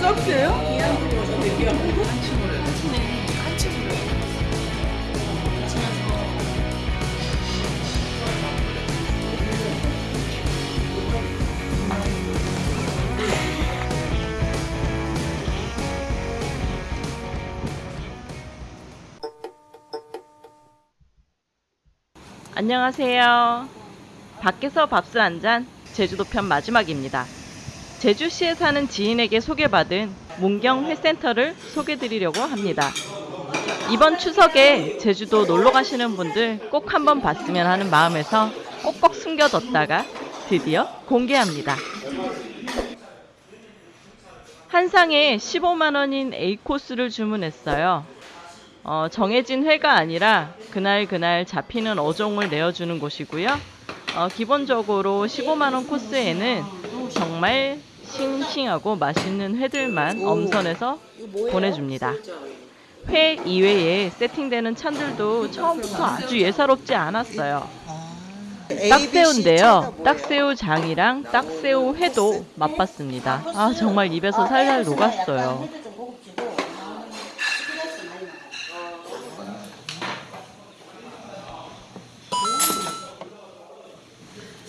서비스예요? 안녕하세요. 밖에서 밥술 한잔 제주도 편 마지막입니다. 제주시에 사는 지인에게 소개받은 문경 회센터를 소개드리려고 합니다. 이번 추석에 제주도 놀러 가시는 분들 꼭 한번 봤으면 하는 마음에서 꼭꼭 숨겨뒀다가 드디어 공개합니다. 한 상에 15만 원인 A 코스를 주문했어요. 어, 정해진 회가 아니라 그날 그날 잡히는 어종을 내어주는 곳이고요. 어, 기본적으로 15만원 코스에는 정말 싱싱하고 맛있는 회들만 엄선해서 보내줍니다. 회 이외에 세팅되는 찬들도 처음부터 아주 예사롭지 않았어요. 딱새우인데요. 딱새우 장이랑 딱새우 회도 맛봤습니다. 아 정말 입에서 살살 녹았어요.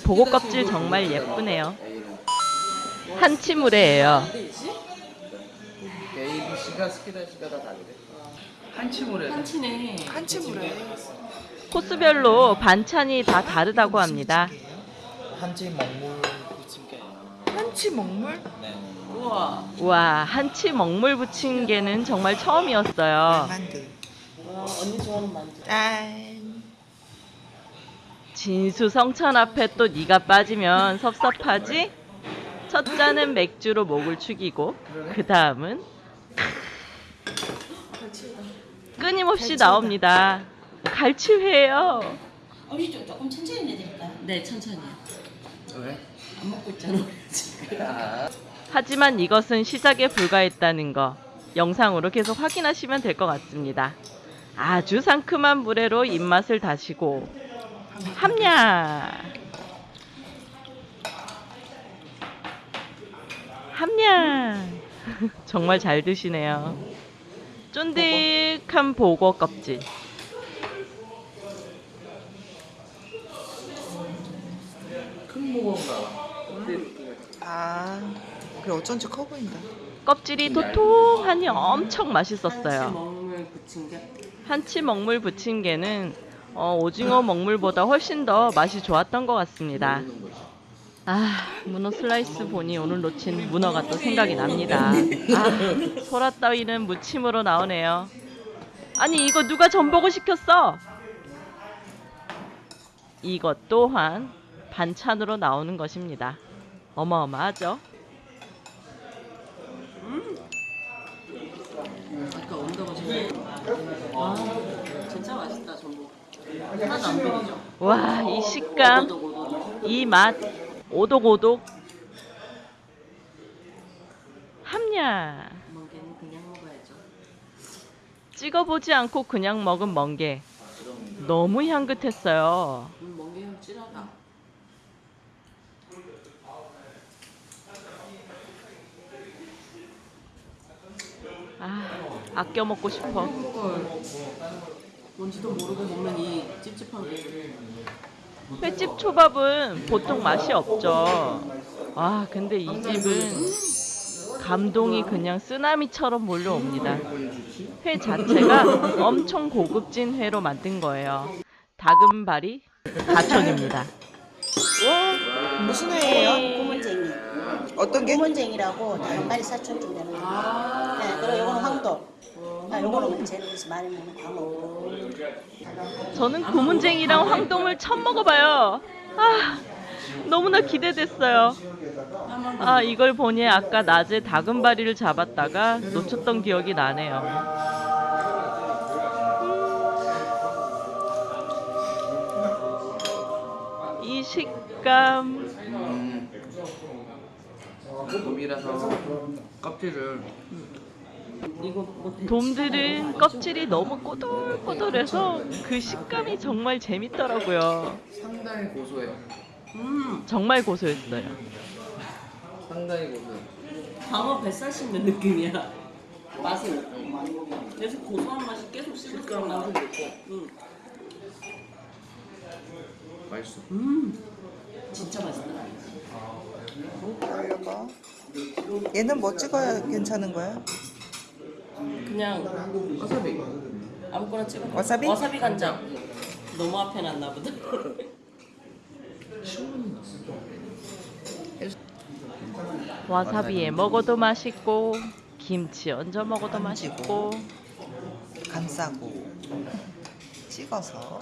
보고 껍질 정말 예쁘네요. 다르대. 한치물에. 한치네. 한치물에. 코스별로 반찬이 다 다르다고 합니다. 한지 먹물 부침개. 한치 먹물? 네. 우와. 와 한치 먹물 부침개는 정말 처음이었어요. 만두. 와, 언니 좋아하는 만두. 짠. 진수 성찬 앞에 또 네가 빠지면 섭섭하지? 첫 잔은 맥주로 목을 축이고 그 다음은 끊임없이 나옵니다. 갈치회예요. 우리 좀 조금 천천히 내드릴까요? 네, 천천히요. 왜? 안 먹고 있잖아. 아, 하지만 이것은 시작에 불과했다는 거 영상으로 계속 확인하시면 될 것 같습니다. 아주 상큼한 물회로 입맛을 다시고 함냐 함냐 정말 잘 드시네요. 쫀득한 보고 껍질 큰 무거운가? 아, 그래 어쩐지 커 보인다. 껍질이 도톰하니 엄청 한치 맛있었어요. 먹물 부침개. 한치 먹물 부침개는 어, 오징어 먹물보다 훨씬 더 맛이 좋았던 것 같습니다. 아, 문어 슬라이스 보니 오늘 놓친 문어가 또 생각이 납니다. 아, 소라 따위는 무침으로 나오네요. 아니, 이거 누가 전복을 시켰어? 이것 또한 반찬으로 나오는 것입니다. 어마어마하죠? 좋네. 아. 하나도 안 비리죠? 와, 이 식감. 이 맛, 오독오독. 함냐. 멍게는 그냥 먹어야죠. 찍어보지 않고 그냥 먹은 멍게. 너무 향긋했어요. 음, 멍게 향 진하다. 아, 아껴 먹고 싶어. 헐. 뭔지도 모르고 먹는 이 찝찝한 게. 횟집 초밥은 보통 맛이 없죠. 아, 근데 이 집은 감동이 그냥 쓰나미처럼 몰려옵니다. 회 자체가 엄청 고급진 회로 만든 거예요. 다금바리 가천입니다. 와, 무슨 회예요? 고문쟁이. 어떤 게? 고문쟁이라고 다른발이 사촌 좀 되는 거. 아. 네, 그리고 요거는 황도. 아, 요거는 제주에서 많이 먹는 광어. 저는 고문쟁이랑 황동을 처음 먹어봐요. 아, 너무나 기대됐어요. 아, 이걸 보니 아까 낮에 다금바리를 잡았다가 놓쳤던 기억이 나네요. 음. 이 식감. 음. 고기라서 껍질을 이거 뭐 대- 돔들은 껍질이 너무 꼬들꼬들해서 그 식감이 정말 재밌더라고요. 상당히 고소해요. 음 정말 고소했어요. 상당히 고소해. 방어 뱃살 씹는 느낌이야. 맛은 그래서 고소한 맛이 계속 맛은 있고. 음. 맛있어. 음 진짜 맛있다. 이거. 얘는 뭐 찍어야 괜찮은 거야? 그냥 와사비. 아무거나 찍어. 와사비? 와사비 간장. 너무 앞에 놨나 보다. 와사비에 먹어도 맛있고 김치 얹어 먹어도 맛있고 감싸고 찍어서.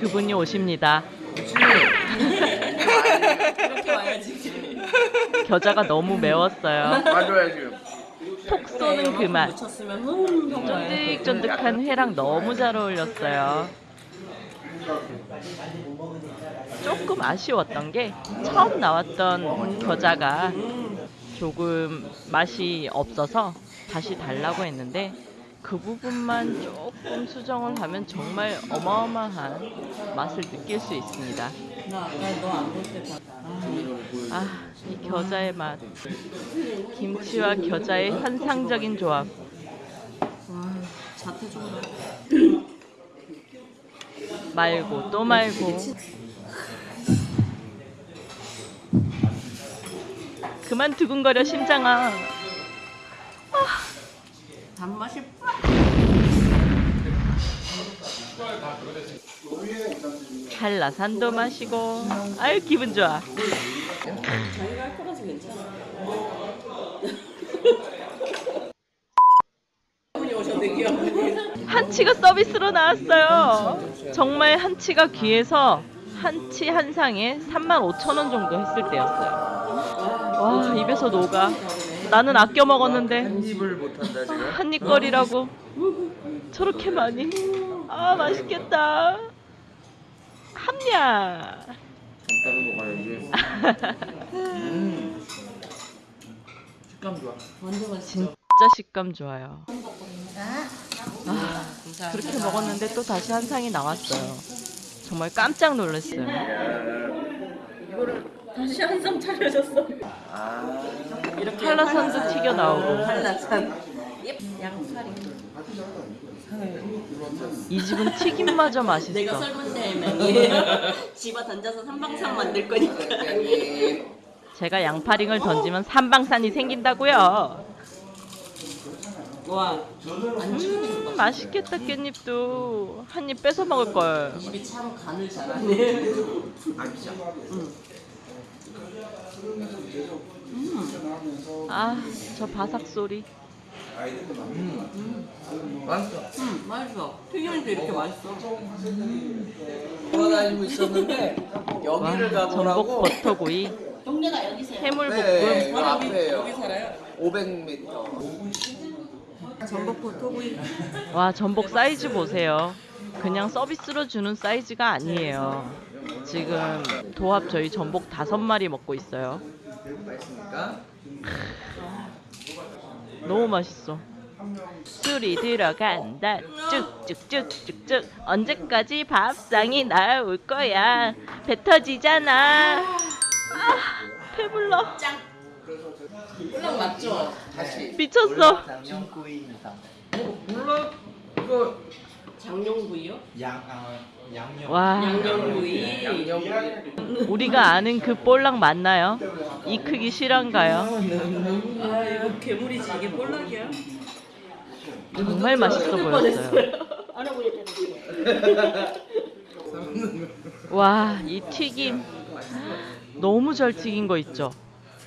그분이 오십니다. 겨자가 너무 매웠어요. 맞아야지. 톡 쏘는 그 맛. 돼. 쫀득쫀득한 회랑 너무 잘 어울렸어요. 조금 아쉬웠던 게 처음 나왔던 겨자가 조금 맛이 없어서 다시 달라고 했는데 그 부분만 조금 수정을 하면 정말 어마어마한 맛을 느낄 수 있습니다. 아, 아, 이 겨자의 맛. 김치와 겨자의 환상적인 조합. 말고 또 말고. 그만 두근거려 심장아. 단맛이 한라산도 마시고. 아유 기분 좋아. 자기가 할 거라서 괜찮아. 한치가 서비스로 나왔어요. 정말 한치가 귀해서 한치 한 상에 35,000원 정도 했을 때였어요. 와 입에서 녹아. 나는 아껴 먹었는데 한 입을 못한다 지금. 한입거리라고 저렇게 많이. 아 맛있겠다. 함냐. 따로 먹어야지. 음. 식감 좋아. 완전 맛있어. 진짜 식감 좋아요. 아, 그렇게 먹었는데 또 다시 한 상이 나왔어요. 정말 깜짝 놀랐어요. 다시 한 상 차려줬어. 아. 이렇게 한라산도 튀겨 나오고. 한라산. 양파리. 이 집은 튀김마저 내가 맛있어. 삶은 대명이에요. 집어 던져서 삼방상 만들 거니까. 제가 양파링을 던지면 삼방산이 생긴다고요. 와, 음, 맛있겠다 깻잎도 한 입 뺏어 먹을 걸. 입이 참 간을 잘하네. 아기자. 아, 저 바삭 소리. 맛있어. 음, 맛있어. 튀김도 이렇게 맛있어. 돌아다니고 있었는데 와, 여기를 전복 가보라고. 버터구이, 동네가 여기세요. 해물볶음. 네, 그 여기, 앞에요. 여기 살아요? 500m. 전복 버터구이. 와, 전복 사이즈 보세요. 그냥 서비스로 주는 사이즈가 아니에요. 지금 도합 저희 전복 다섯 마리 먹고 있어요. 맛있습니까? 너무 맛있어. 술이 들어간다. 쭉쭉쭉쭉쭉. 언제까지 밥상이 나올 거야. 배 터지잖아. 아, 배불러. 꿀랑 맞죠? 다시. 미쳤어. 어, 몰라? 이거 장룡구이요? 양, 아, 양념. 와, 양념구이. 양념. 우리가 아는 그 볼락 맞나요? 이 크기 실한가요? 아 이거 괴물이지 이게 볼락이야? 정말 맛있어 보였어요. 와, 이 튀김 너무 잘 튀긴 거 있죠?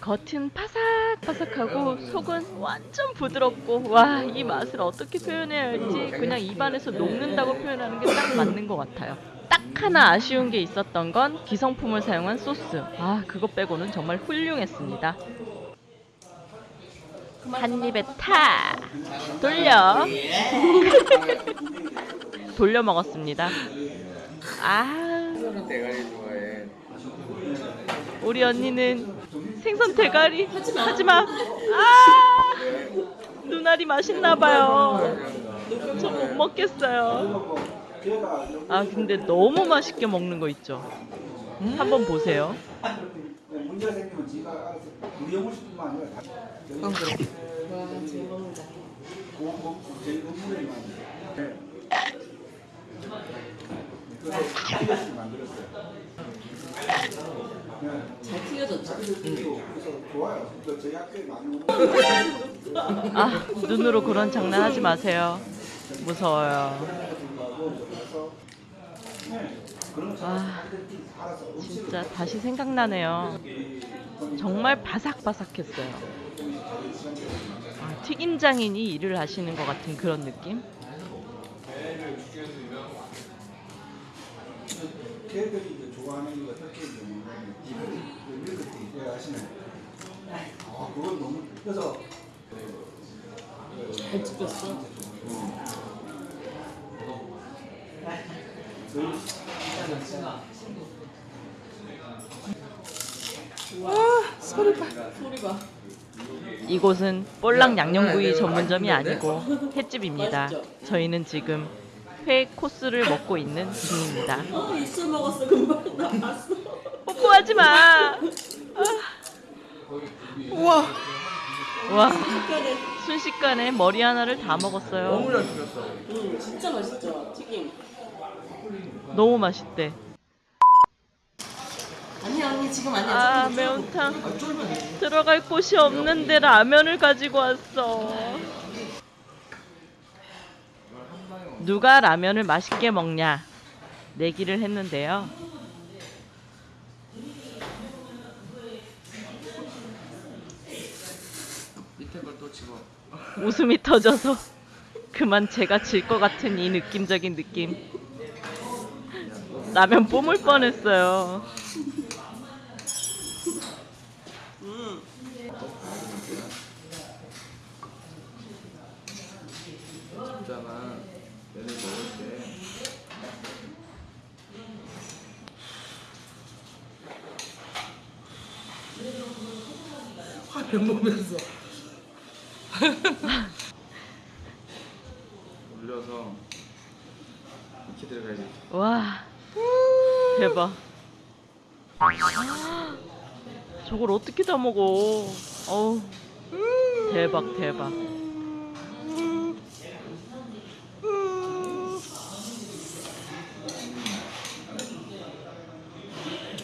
겉은 바삭바삭하고 속은 완전 부드럽고 와, 이 맛을 어떻게 표현해야 할지 그냥 입안에서 녹는다고 표현하는 게 딱 맞는 것 같아요. 딱 하나 아쉬운 게 있었던 건 기성품을 사용한 소스. 아, 그거 빼고는 정말 훌륭했습니다. 한 입에 타 돌려 돌려 먹었습니다. 아. 우리 언니는 생선 대가리? 하지마. 아! 눈알이 맛있나봐요. 저 못 먹겠어요. 아 근데 너무 맛있게 먹는 거 있죠? 한번 보세요 튀겨졌죠? 그래서 좋아요. 그 저희 학교에 많이 오는 아 눈으로 그런 장난 하지 마세요. 무서워요. 아 진짜 다시 생각나네요. 정말 바삭바삭했어요. 아, 튀김장인이 일을 하시는 것 같은 그런 느낌? 걔들이 좋아하는 이제 뭐 냐면 밀크티 예 아시네. 아 그건 너무 그래서 잘 튀겼어. 소리 봐. 소리 봐. 이곳은 볼락 양념구이 전문점이 아니고 횟집입니다 저희는 지금 회 코스를 먹고 있는 중입니다 어, 입술 먹었어. 금방 나왔어. 뽀뽀하지 마 우와. 와 순식간에 머리 하나를 다 먹었어요 너무 잘 튀겼어. 음, 진짜 맛있죠? 튀김. 너무 맛있대 아니야, 언니 지금 아니야. 아 매운탕 들어갈 곳이 없는데 라면을 가지고 왔어 누가 라면을 맛있게 먹냐 내기를 했는데요 밑에 걸 또 집어. 웃음이 터져서 그만 제가 질 것 같은 이 느낌적인 느낌 라면 뿜을 뻔했어요 있잖아. 얘네 먹을 때. 화면 보면서. 올려서 이렇게 들어가야지. 와 대박 저걸 어떻게 다 먹어 어우 대박 대박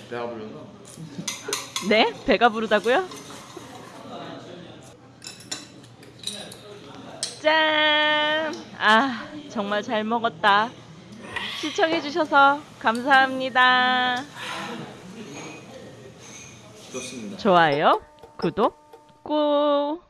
배가 불러서. 네? 배가 부르다고요? 짠! 아, 정말 잘 먹었다. 시청해주셔서 감사합니다. 좋습니다. 좋아요, 구독, 꾹!